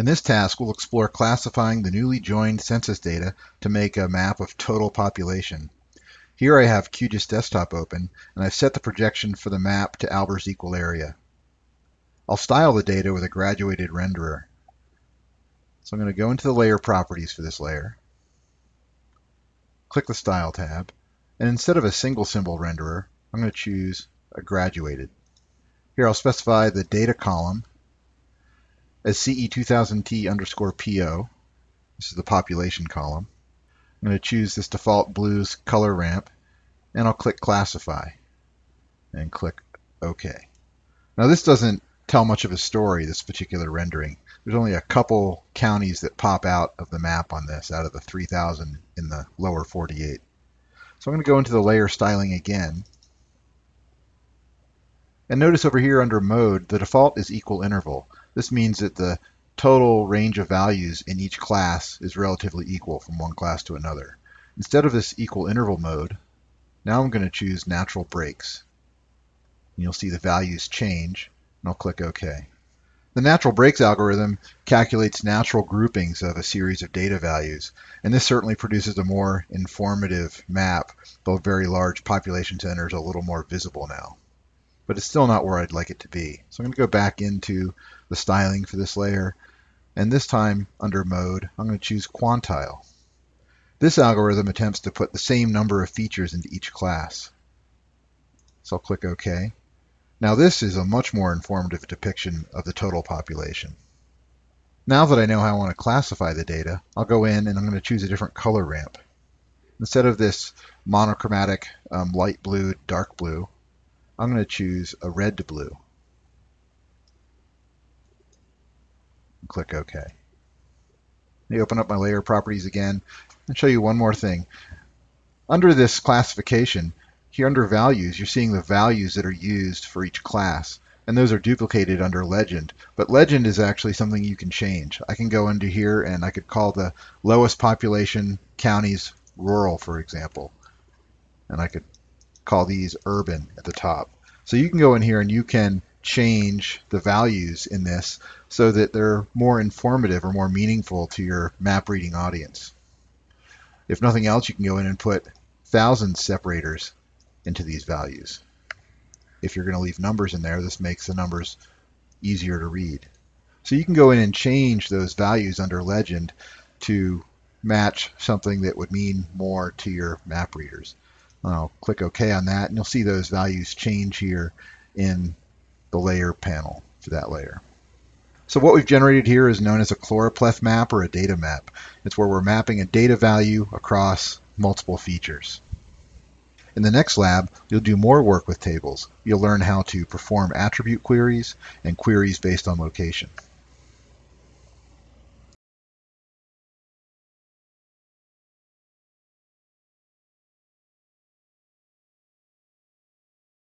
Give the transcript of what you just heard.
In this task, we'll explore classifying the newly joined census data to make a map of total population. Here I have QGIS Desktop open, and I've set the projection for the map to Albers equal area. I'll style the data with a graduated renderer. So I'm going to go into the layer properties for this layer, click the Style tab, and instead of a single symbol renderer, I'm going to choose a graduated. Here I'll specify the data column as CE2000T underscore PO. This is the population column. I'm going to choose this default blues color ramp and I'll click classify and click OK. Now this doesn't tell much of a story, this particular rendering. There's only a couple counties that pop out of the map on this out of the 3,000 in the lower 48. So I'm going to go into the layer styling again. And notice over here under mode, the default is equal interval. This means that the total range of values in each class is relatively equal from one class to another. Instead of this equal interval mode, now I'm going to choose natural breaks. And you'll see the values change, and I'll click OK. The natural breaks algorithm calculates natural groupings of a series of data values, and this certainly produces a more informative map, though very large population centers are a little more visible now but it's still not where I'd like it to be. So I'm going to go back into the styling for this layer, and this time under mode, I'm going to choose quantile. This algorithm attempts to put the same number of features into each class. So I'll click OK. Now this is a much more informative depiction of the total population. Now that I know how I want to classify the data, I'll go in and I'm going to choose a different color ramp. Instead of this monochromatic um, light blue, dark blue, I'm going to choose a red to blue. Click OK. Let me open up my layer properties again and show you one more thing. Under this classification, here under values, you're seeing the values that are used for each class. And those are duplicated under legend. But legend is actually something you can change. I can go into here and I could call the lowest population counties rural, for example. And I could call these urban at the top. So you can go in here and you can change the values in this so that they're more informative or more meaningful to your map reading audience. If nothing else, you can go in and put thousand separators into these values. If you're going to leave numbers in there, this makes the numbers easier to read. So you can go in and change those values under legend to match something that would mean more to your map readers. I'll click OK on that, and you'll see those values change here in the layer panel for that layer. So what we've generated here is known as a choropleth map or a data map. It's where we're mapping a data value across multiple features. In the next lab, you'll do more work with tables. You'll learn how to perform attribute queries and queries based on location.